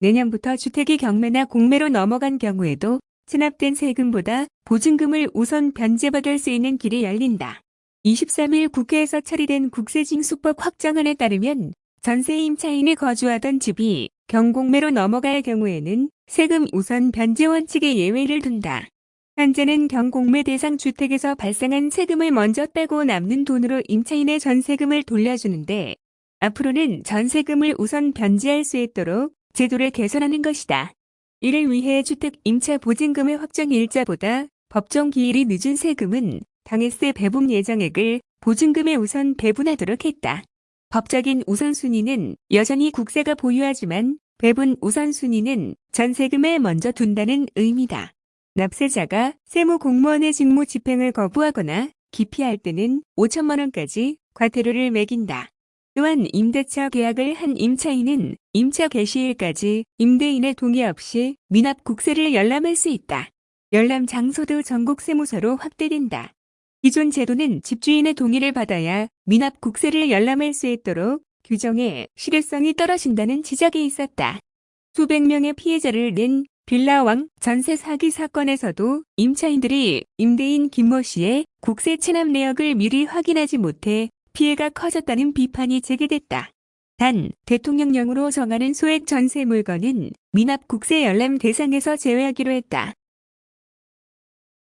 내년부터 주택이 경매나 공매로 넘어간 경우에도 체납된 세금보다 보증금을 우선 변제받을 수 있는 길이 열린다. 23일 국회에서 처리된 국세징수법 확정안에 따르면 전세 임차인이 거주하던 집이 경공매로 넘어갈 경우에는 세금 우선 변제 원칙에 예외를 둔다. 현재는 경공매 대상 주택에서 발생한 세금을 먼저 떼고 남는 돈으로 임차인의 전세금을 돌려주는데 앞으로는 전세금을 우선 변제할 수 있도록 제도를 개선하는 것이다. 이를 위해 주택 임차 보증금의 확정 일자보다 법정 기일이 늦은 세금은 당해세 배분 예정액을 보증금에 우선 배분하도록 했다. 법적인 우선순위는 여전히 국세가 보유하지만 배분 우선순위는 전세금에 먼저 둔다는 의미다. 납세자가 세무 공무원의 직무 집행을 거부하거나 기피할 때는 5천만 원까지 과태료를 매긴다. 또한 임대차 계약을 한 임차인은 임차 개시일까지 임대인의 동의 없이 미납 국세를 열람할 수 있다. 열람 장소도 전국 세무서로 확대된다. 기존 제도는 집주인의 동의를 받아야 미납 국세를 열람할 수 있도록 규정에 실효성이 떨어진다는 지적이 있었다. 수백 명의 피해자를 낸 빌라왕 전세 사기 사건에서도 임차인들이 임대인 김모 씨의 국세 체납 내역을 미리 확인하지 못해 피해가 커졌다는 비판이 제기됐다. 단 대통령령으로 정하는 소액 전세 물건은 미납 국세 열람 대상에서 제외하기로 했다.